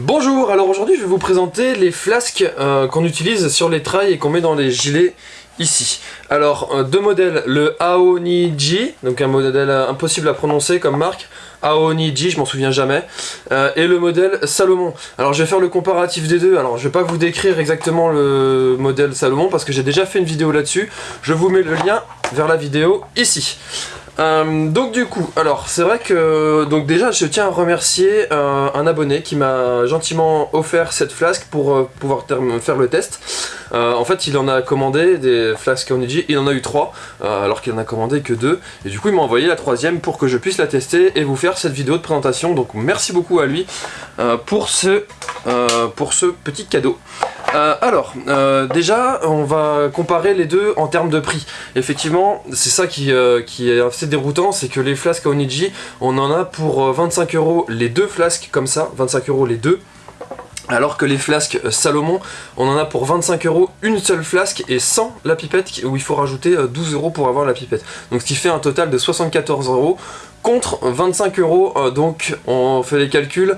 Bonjour, alors aujourd'hui je vais vous présenter les flasques euh, qu'on utilise sur les trails et qu'on met dans les gilets ici. Alors, euh, deux modèles, le Aoniji, donc un modèle impossible à prononcer comme marque, Aoniji, je m'en souviens jamais, euh, et le modèle Salomon. Alors je vais faire le comparatif des deux, alors je vais pas vous décrire exactement le modèle Salomon parce que j'ai déjà fait une vidéo là-dessus, je vous mets le lien vers la vidéo ici. Euh, donc du coup, alors c'est vrai que donc déjà je tiens à remercier euh, un abonné qui m'a gentiment offert cette flasque pour euh, pouvoir faire le test. en fait il en a commandé des flasques Oniji, il en a eu trois alors qu'il en a commandé que deux et du coup il m'a envoyé la troisième pour que je puisse la tester et vous faire cette vidéo de présentation donc merci beaucoup à lui pour, ce, pour ce petit cadeau. Euh, alors, euh, déjà, on va comparer les deux en termes de prix. Effectivement, c'est ça qui, euh, est assez déroutant, c'est que les flasques Oniji, on en a pour 25 euros les deux flasques comme ça, 25 euros les deux. Alors que les flasques Salomon, on en a pour 25 euros une seule flasque et sans la pipette où il faut rajouter 12 euros pour avoir la pipette. Donc ce qui fait un total de 74 euros contre 25 euros. Donc on fait les calculs,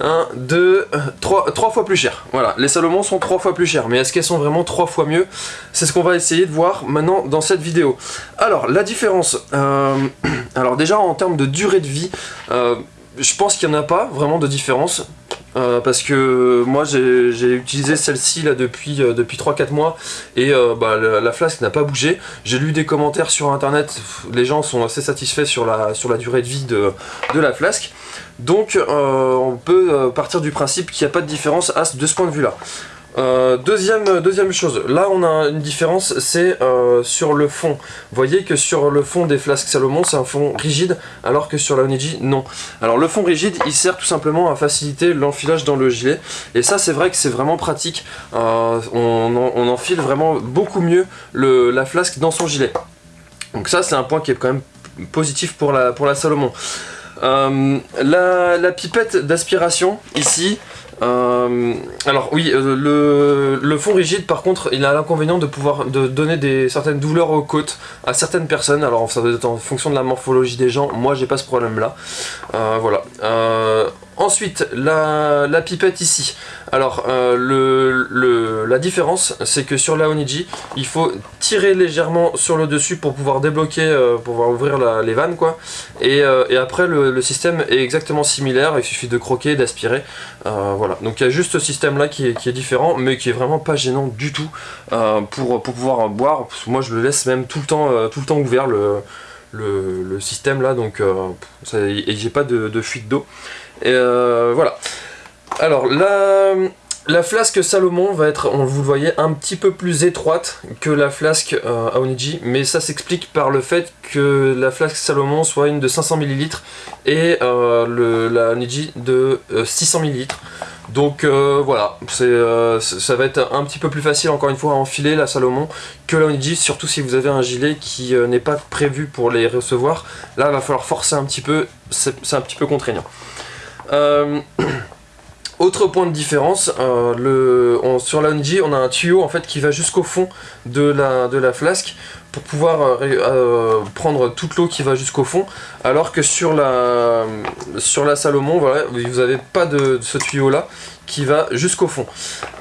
1, 2, 3, 3 fois plus cher. Voilà, les Salomon sont 3 fois plus chers, mais est-ce qu'elles sont vraiment 3 fois mieux? C'est ce qu'on va essayer de voir maintenant dans cette vidéo. Alors, la différence, euh, alors déjà en termes de durée de vie, euh, je pense qu'il n'y en a pas vraiment de différence. Euh, parce que moi j'ai utilisé celle-ci là depuis, euh, depuis 3-4 mois et euh, bah, la, flasque n'a pas bougé. J'ai lu des commentaires sur internet, les gens sont assez satisfaits sur la, sur la durée de vie de, de la flasque. Donc on peut partir du principe qu'il n'y a pas de différence de ce point de vue là. Euh, deuxième, chose, là on a une différence, c'est euh, sur le fond. Vous voyez que sur le fond des flasques Salomon, c'est un fond rigide, alors que sur la Oniji, non. Alors le fond rigide, il sert tout simplement à faciliter l'enfilage dans le gilet. Et ça, c'est vrai que c'est vraiment pratique. Euh, on, enfile vraiment beaucoup mieux la flasque dans son gilet. Donc ça, c'est un point qui est quand même positif pour la, Salomon. la pipette d'aspiration, ici, euh, alors oui, euh, le, fond rigide par contre, il a l'inconvénient de pouvoir de donner des certaines douleurs aux côtes à certaines personnes. Alors ça doit être en fonction de la morphologie des gens. Moi j'ai pas ce problème là. Euh, voilà. Ensuite, la, pipette ici. Alors, euh, la différence, c'est que sur la Oniji, il faut tirer légèrement sur le dessus pour pouvoir débloquer, euh, pour pouvoir ouvrir les vannes, quoi. Euh, et, après, le, système est exactement similaire, il suffit de croquer, d'aspirer. voilà, donc il y a juste ce système-là qui est, différent, mais qui est vraiment pas gênant du tout pour, pouvoir boire. Moi, je le laisse même tout le temps, tout le temps ouvert, le, système là, donc j'ai pas de fuite d'eau. Et euh, voilà. Alors, la, la flasque Salomon va être, on vous le voyez, un petit peu plus étroite que la flasque euh, Aoniji, mais ça s'explique par le fait que la flasque Salomon soit une de 500 ml et euh, la Aoniji de 600 ml. Donc voilà, ça va être un petit peu plus facile encore une fois à enfiler la Salomon que la Oniji, surtout si vous avez un gilet qui n'est pas prévu pour les recevoir. Là, il va falloir forcer un petit peu, c'est un petit peu contraignant. Euh, autre point de différence, euh, sur la on a un tuyau en fait qui va jusqu'au fond de la, flasque pour pouvoir euh, prendre toute l'eau qui va jusqu'au fond, alors que sur la, Salomon, vous n'avez pas de, ce tuyau là qui va jusqu'au fond.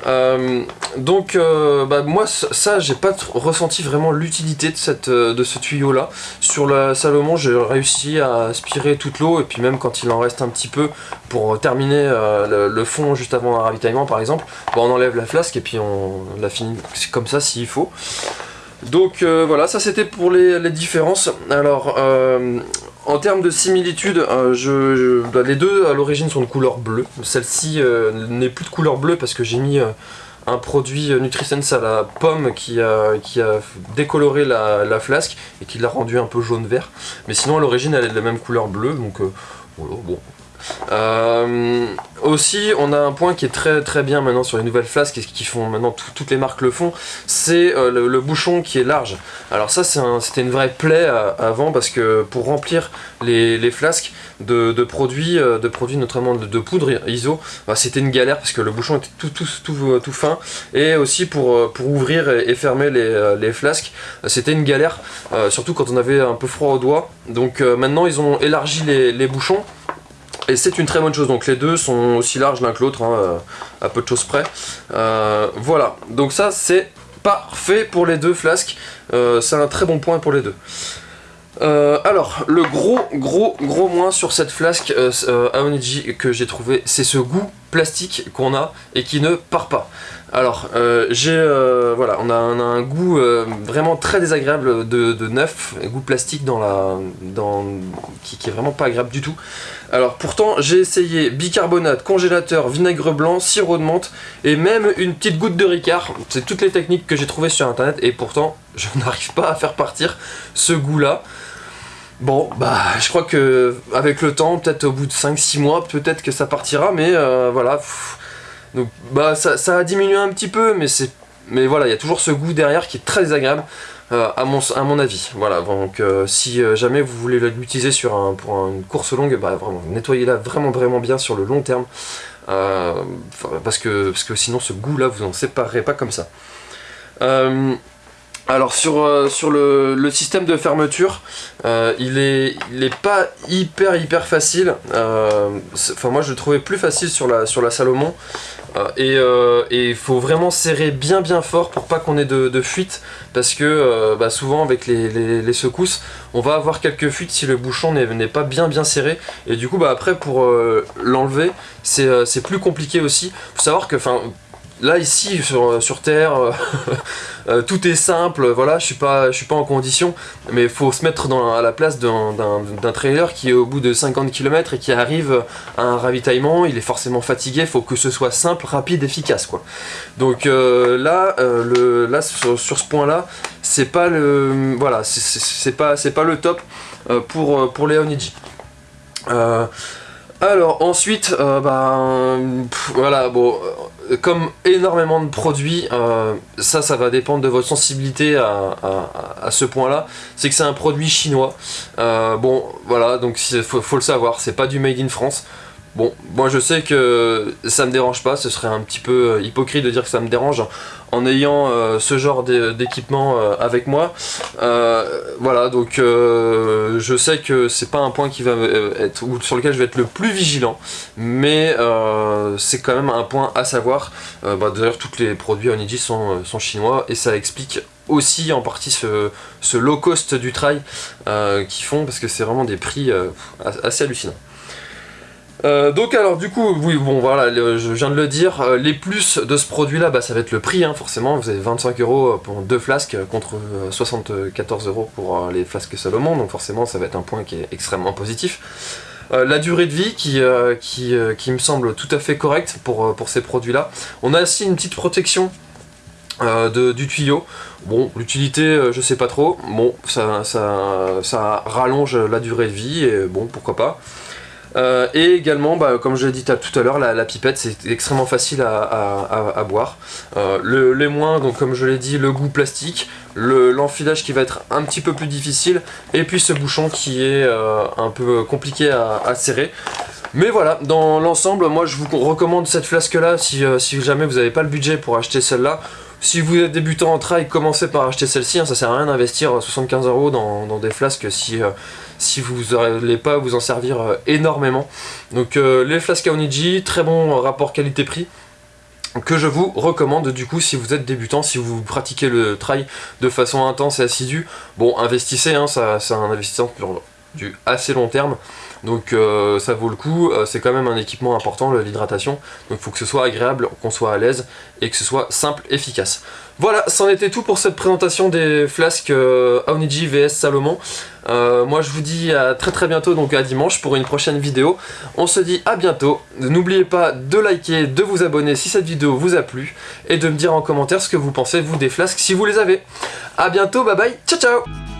Euh, donc euh, bah, moi ça j'ai pas ressenti vraiment l'utilité de, cette, de ce tuyau là. Sur la Salomon j'ai réussi à aspirer toute l'eau et puis même quand il en reste un petit peu pour terminer le, fond juste avant un ravitaillement par exemple, bah, on enlève la flasque et puis on la finit comme ça s'il faut. Donc euh, voilà, ça c'était pour les, différences. Alors, euh, en termes de similitude, euh, bah, les deux à l'origine sont de couleur bleue. Celle-ci n'est plus de couleur bleue parce que j'ai mis un produit NutriSense à la pomme qui a, décoloré la, flasque et qui l'a rendu un peu jaune-vert. Mais sinon à l'origine elle est de la même couleur bleue, donc voilà, bon, euh, aussi, on a un point qui est très très bien maintenant sur les nouvelles flasques et qui font maintenant toutes les marques le font, c'est euh, le, bouchon qui est large. Alors ça c'était une vraie plaie euh, avant parce que pour remplir les, flasques de, produits, de produits notamment de, poudre ISO, bah, c'était une galère parce que le bouchon était tout, fin et aussi pour, pour ouvrir et, fermer les, flasques, c'était une galère, surtout quand on avait un peu froid aux doigts. Donc maintenant ils ont élargi les bouchons Et c'est une très bonne chose, donc les deux sont aussi larges l'un que l'autre, hein, à peu de choses près. voilà, donc ça c'est parfait pour les deux flasques, c'est un très bon point pour les deux. Euh, alors, le gros, gros, gros moins sur cette flasque euh, euh que j'ai trouvé, c'est ce goût plastique qu'on a et qui ne part pas. Alors, euh, j'ai, voilà, on a, un goût vraiment très désagréable de, neuf, un goût plastique dans la, dans, qui, qui, est vraiment pas agréable du tout. Alors, pourtant, j'ai essayé bicarbonate, congélateur, vinaigre blanc, sirop de menthe et même une petite goutte de Ricard. C'est toutes les techniques que j'ai trouvées sur internet et pourtant, je n'arrive pas à faire partir ce goût-là. Bon, bah, je crois que avec le temps, peut-être au bout de 5-6 mois, peut-être que ça partira, mais euh, voilà. Donc, bah, ça, a diminué un petit peu, mais c'est, mais voilà, il y a toujours ce goût derrière qui est très désagréable, euh, à, mon, à mon avis. Voilà, donc euh, si jamais vous voulez l'utiliser sur un, pour une course longue, bah, vraiment, nettoyez-la vraiment, vraiment bien sur le long terme, parce, que, parce que sinon ce goût-là, vous en séparerez pas comme ça. Alors sur, euh, sur le, système de fermeture, euh, il, est, il pas hyper hyper facile. Euh, enfin moi je le trouvais plus facile sur la, sur la Salomon. et il faut vraiment serrer bien bien fort pour pas qu'on ait de, fuite. Parce que bah, souvent avec les, secousses, on va avoir quelques fuites si le bouchon n'est pas bien bien serré. Et du coup bah, après pour l'enlever, c'est plus compliqué aussi. faut savoir que là ici sur, sur Terre, euh, euh, tout est simple, voilà, je suis suis pas en condition, mais il faut se mettre à la place d'un trailer qui est au bout de 50 km et qui arrive à un ravitaillement, il est forcément fatigué, faut que ce soit simple, rapide, efficace. Donc euh, là, sur, ce point là, c'est pas le, pas, le top pour, pour alors ensuite, bah, voilà, bon, comme énormément de produits, euh, ça, ça va dépendre de votre sensibilité à, ce point-là. C'est que c'est un produit chinois. Euh, bon, voilà, donc il faut, le savoir, c'est pas du made in France. Bon, moi je sais que ça me dérange pas, ce serait un petit peu euh, hypocrite de dire que ça me dérange en ayant euh, ce genre d'équipement euh, avec moi. voilà, donc je sais que c'est pas un point qui va être sur lequel je vais être le plus vigilant, mais c'est quand même un point à savoir. Bah, d'ailleurs, tous les produits Oniji sont, sont chinois et ça explique aussi en partie ce, low cost du trail qu'ils font parce que c'est vraiment des prix assez hallucinants. Euh, donc alors du coup, oui bon voilà, je viens de le dire, euh, les plus de ce produit là, bah, ça va être le prix hein, forcément, vous avez 25 euros pour deux flasques contre 74 euh, euros pour les flasques Salomon, donc forcément ça va être un point qui est extrêmement positif. la durée de vie qui, qui, me semble tout à fait correcte pour, pour ces produits là. On a aussi une petite protection de, du tuyau. Bon, l'utilité, je sais pas trop. Bon, ça, ça, ça, rallonge la durée de vie, et bon, pourquoi pas. Euh, et également, bah, comme je l'ai dit tout à l'heure, la, pipette c'est extrêmement facile à, boire. Euh, le, les moins, donc comme je l'ai dit, le goût plastique, l'enfilage qui va être un petit peu plus difficile, et puis ce bouchon qui est euh, un peu compliqué à, serrer. Mais voilà, dans l'ensemble, moi je vous recommande cette flasque là si, si jamais vous n'avez pas le budget pour acheter celle-là. Si vous êtes débutant en trail, commencez par acheter celle-ci, hein, ça sert à rien d'investir 75 euros dans, des flasques si, euh, vous n'allez pas vous en servir euh, énormément. Donc euh, les flasques Aoniji, très bon rapport qualité-prix que je vous recommande du coup si vous êtes débutant, si vous pratiquez le trail de façon intense et assidue, bon investissez, hein, c'est un investissement du assez long terme, donc euh, ça vaut le coup, euh, c'est quand même un équipement important l'hydratation, donc il faut que ce soit agréable, qu'on soit à l'aise et que ce soit simple, efficace. Voilà, c'en était tout pour cette présentation des flasques euh, Aoniji vs Salomon. moi je vous dis à très très bientôt, donc à dimanche pour une prochaine vidéo. On se dit à bientôt, n'oubliez pas de liker, de vous abonner si cette vidéo vous a plu, et de me dire en commentaire ce que vous pensez vous des flasques si vous les avez. A bientôt, bye bye, ciao ciao